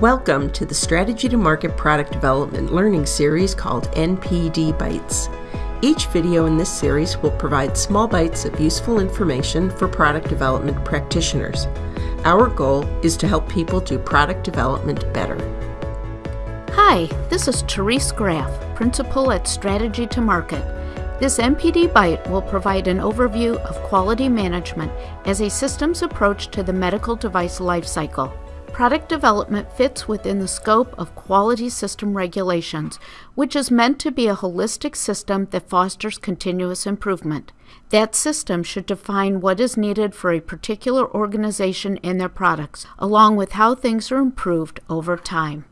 Welcome to the Strategy to Market Product Development learning series called NPD Bites. Each video in this series will provide small bites of useful information for product development practitioners. Our goal is to help people do product development better. Hi, this is Therese Graff, Principal at Strategy to Market. This NPD Bite will provide an overview of quality management as a systems approach to the medical device lifecycle. Product development fits within the scope of quality system regulations, which is meant to be a holistic system that fosters continuous improvement. That system should define what is needed for a particular organization and their products, along with how things are improved over time.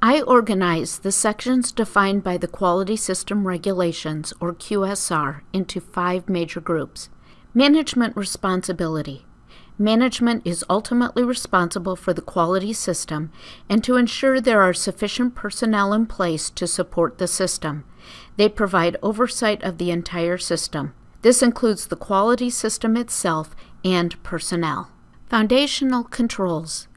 I organize the sections defined by the Quality System Regulations, or QSR, into five major groups. Management responsibility. Management is ultimately responsible for the quality system and to ensure there are sufficient personnel in place to support the system. They provide oversight of the entire system. This includes the quality system itself and personnel. Foundational controls.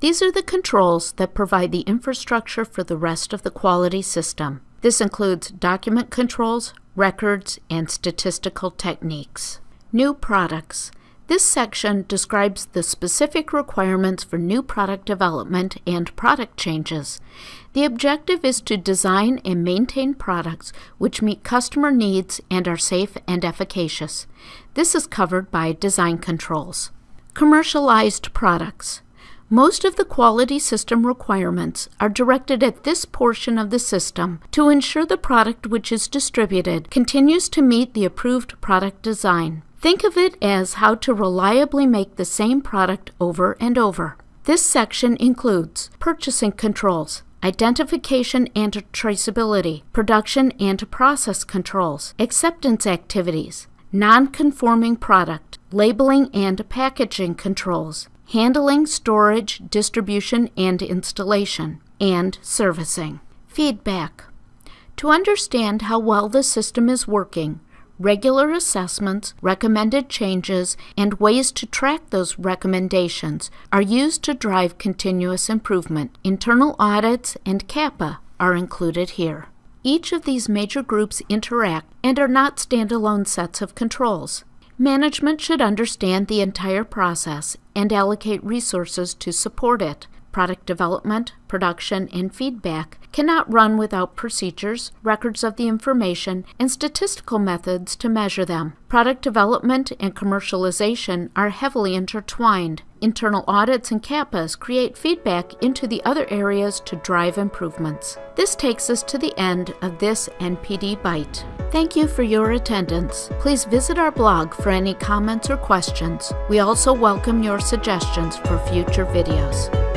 These are the controls that provide the infrastructure for the rest of the quality system. This includes document controls, records, and statistical techniques. New products. This section describes the specific requirements for new product development and product changes. The objective is to design and maintain products which meet customer needs and are safe and efficacious. This is covered by design controls. Commercialized products. Most of the quality system requirements are directed at this portion of the system to ensure the product which is distributed continues to meet the approved product design. Think of it as how to reliably make the same product over and over. This section includes purchasing controls, identification and traceability, production and process controls, acceptance activities, non-conforming product, labeling and packaging controls, handling, storage, distribution and installation, and servicing. Feedback. To understand how well the system is working, regular assessments, recommended changes, and ways to track those recommendations are used to drive continuous improvement. Internal audits and CAPA are included here. Each of these major groups interact and are not standalone sets of controls. Management should understand the entire process and allocate resources to support it. Product development, production, and feedback cannot run without procedures, records of the information, and statistical methods to measure them. Product development and commercialization are heavily intertwined. Internal audits and CAPAs create feedback into the other areas to drive improvements. This takes us to the end of this NPD Bite. Thank you for your attendance. Please visit our blog for any comments or questions. We also welcome your suggestions for future videos.